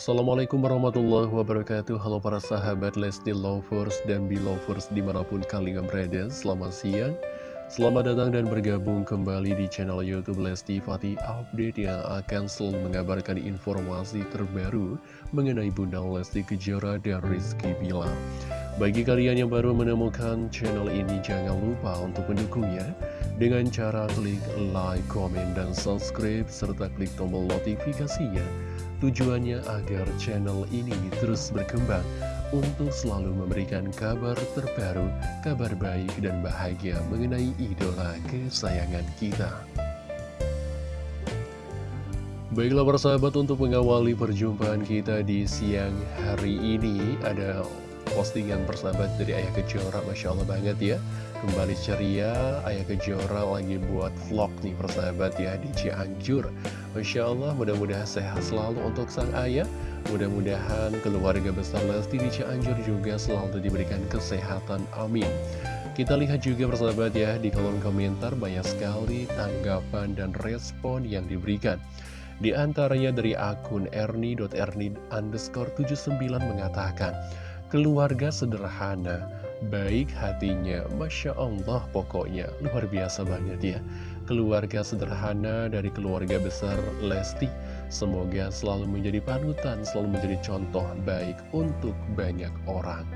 Assalamualaikum warahmatullahi wabarakatuh. Halo para sahabat Lesti Lovers dan Belovers di mana pun kalian berada Selamat siang. Selamat datang dan bergabung kembali di channel Youtube Lesti Fatih Update Yang akan selalu mengabarkan informasi terbaru Mengenai Bunda Lesti Kejora dan Rizky Bilar. Bagi kalian yang baru menemukan channel ini Jangan lupa untuk mendukungnya Dengan cara klik like, komen, dan subscribe Serta klik tombol notifikasinya Tujuannya agar channel ini terus berkembang untuk selalu memberikan kabar terbaru, kabar baik dan bahagia mengenai idola kesayangan kita. Baiklah persahabat untuk mengawali perjumpaan kita di siang hari ini ada postingan persahabat dari Ayah Kejora. Masya Allah banget ya. Kembali ceria Ayah Kejora lagi buat vlog nih persahabat ya di Cianjur. Masya Allah mudah-mudahan sehat selalu untuk sang ayah. Mudah-mudahan keluarga besar Lesti di Cianjur juga selalu diberikan kesehatan. Amin. Kita lihat juga persahabat ya di kolom komentar banyak sekali tanggapan dan respon yang diberikan. Di antaranya dari akun erni.erni underscore 79 mengatakan Keluarga sederhana, baik hatinya, Masya Allah pokoknya, luar biasa banget ya. Keluarga sederhana dari keluarga besar Lesti, semoga selalu menjadi panutan, selalu menjadi contoh baik untuk banyak orang.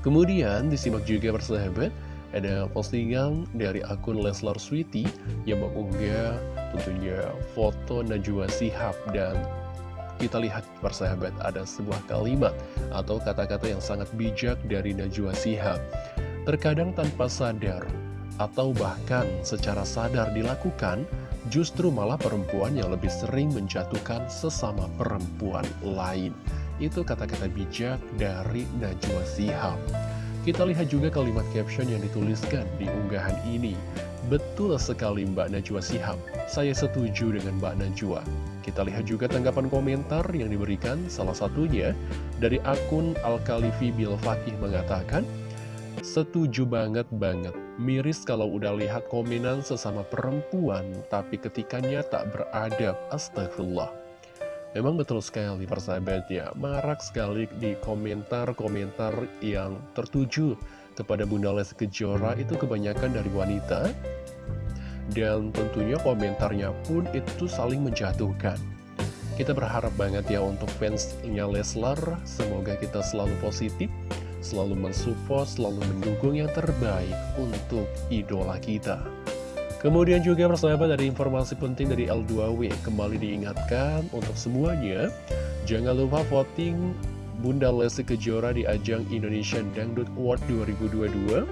Kemudian disimak juga persahabat, ada postingan dari akun Leslar Sweety yang mengunggah tentunya foto Najwa Sihab dan kita lihat persahabat ada sebuah kalimat atau kata-kata yang sangat bijak dari Najwa Sihab. Terkadang tanpa sadar atau bahkan secara sadar dilakukan, justru malah perempuan yang lebih sering menjatuhkan sesama perempuan lain. Itu kata-kata bijak dari Najwa Sihab. Kita lihat juga kalimat caption yang dituliskan di unggahan ini. Betul sekali Mbak Najwa Sihab, saya setuju dengan Mbak Najwa. Kita lihat juga tanggapan komentar yang diberikan, salah satunya dari akun Al-Khalifi Bil mengatakan, Setuju banget-banget, miris kalau udah lihat komenan sesama perempuan, tapi ketikanya tak beradab, astagfirullah. Memang betul sekali persahabat ya, marak sekali di komentar-komentar yang tertuju kepada Bunda Lesti Kejora. Itu kebanyakan dari wanita dan tentunya komentarnya pun itu saling menjatuhkan. Kita berharap banget ya untuk fansnya Leslar, semoga kita selalu positif, selalu mensupport, selalu mendukung yang terbaik untuk idola kita. Kemudian juga persahabat dari informasi penting dari L2W kembali diingatkan untuk semuanya, jangan lupa voting Bunda Lesti Kejora di ajang Indonesian Dangdut Award 2022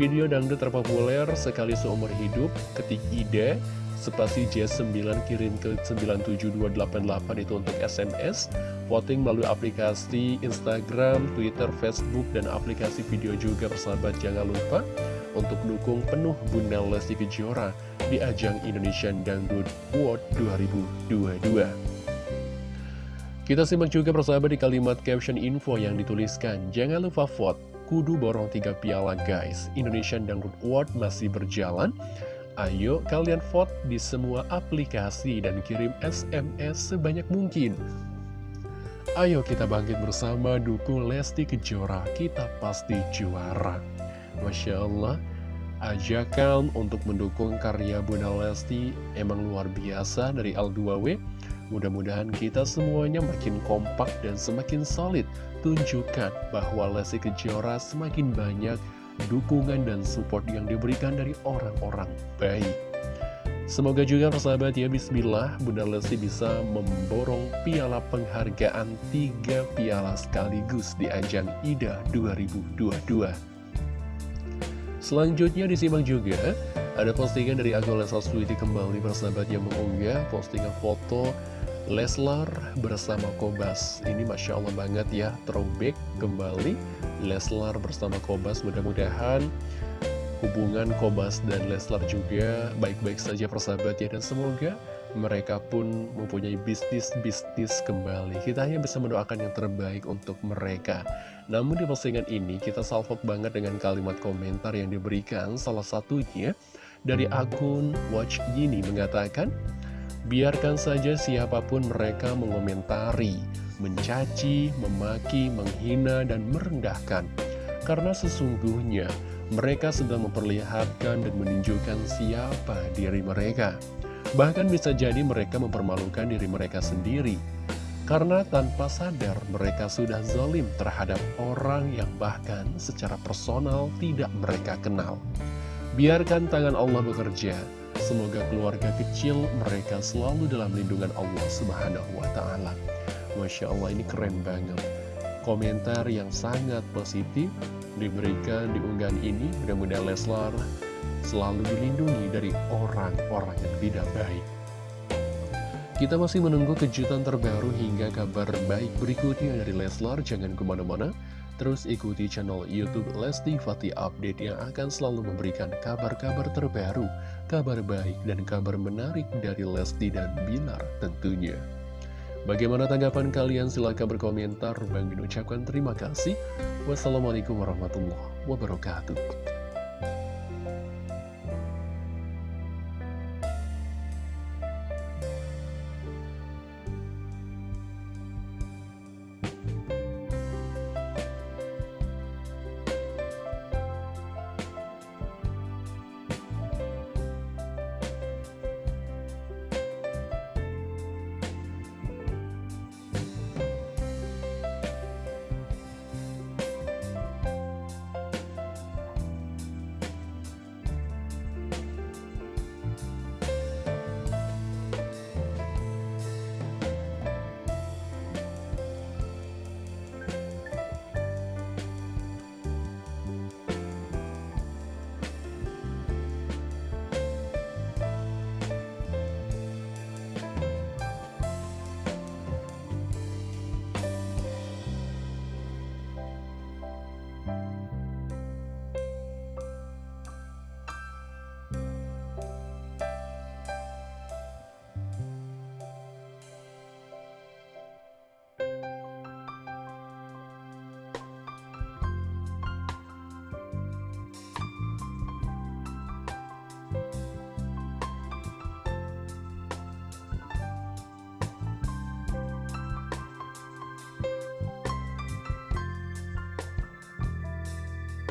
Video dangdut terpopuler sekali seumur hidup ketik ide spasi J9 kirim ke 97288 itu untuk SMS voting melalui aplikasi Instagram, Twitter, Facebook, dan aplikasi video juga persahabat jangan lupa untuk dukung penuh Bunda Lesti Kejora di ajang Indonesian Dangdut Award 2022 kita simak juga persahabat di kalimat caption info yang dituliskan. Jangan lupa vote, kudu borong tiga piala guys. Indonesian Dangdut Award masih berjalan. Ayo kalian vote di semua aplikasi dan kirim SMS sebanyak mungkin. Ayo kita bangkit bersama dukung Lesti Kejora, kita pasti juara. Masya Allah, ajakan untuk mendukung karya Bunda Lesti emang luar biasa dari L2W. Mudah-mudahan kita semuanya makin kompak dan semakin solid. Tunjukkan bahwa Lesti Kejora semakin banyak dukungan dan support yang diberikan dari orang-orang baik. Semoga juga persahabat ya Bismillah Bunda Lesti bisa memborong piala penghargaan tiga piala sekaligus di ajang IDA 2022 Selanjutnya disimak juga ada postingan dari Leslar Sweety kembali persahabat yang mengunggah postingan foto Leslar bersama Kobas. Ini Masya Allah banget ya Throwback kembali. Leslar bersama Kobas Mudah-mudahan hubungan Kobas dan Leslar juga baik-baik saja persahabat ya Dan semoga mereka pun mempunyai bisnis-bisnis kembali. Kita hanya bisa mendoakan yang terbaik untuk mereka. Namun di postingan ini kita salvok banget dengan kalimat komentar yang diberikan. Salah satunya dari akun Watch Gini mengatakan Biarkan saja siapa pun mereka mengomentari, mencaci, memaki, menghina, dan merendahkan. Karena sesungguhnya mereka sedang memperlihatkan dan menunjukkan siapa diri mereka. Bahkan bisa jadi mereka mempermalukan diri mereka sendiri. Karena tanpa sadar mereka sudah zalim terhadap orang yang bahkan secara personal tidak mereka kenal. Biarkan tangan Allah bekerja, Semoga keluarga kecil mereka selalu dalam lindungan Allah Subhanahu wa Ta'ala. Masya Allah, ini keren banget. Komentar yang sangat positif diberikan di unggahan ini. Mudah-mudahan Leslar selalu dilindungi dari orang-orang yang tidak baik. Kita masih menunggu kejutan terbaru hingga kabar baik berikutnya dari Leslar. Jangan ke mana-mana. Terus ikuti channel Youtube Lesti Fatih Update yang akan selalu memberikan kabar-kabar terbaru, kabar baik, dan kabar menarik dari Lesti dan Bilar tentunya. Bagaimana tanggapan kalian? Silahkan berkomentar. Bang ucapkan terima kasih. Wassalamualaikum warahmatullahi wabarakatuh.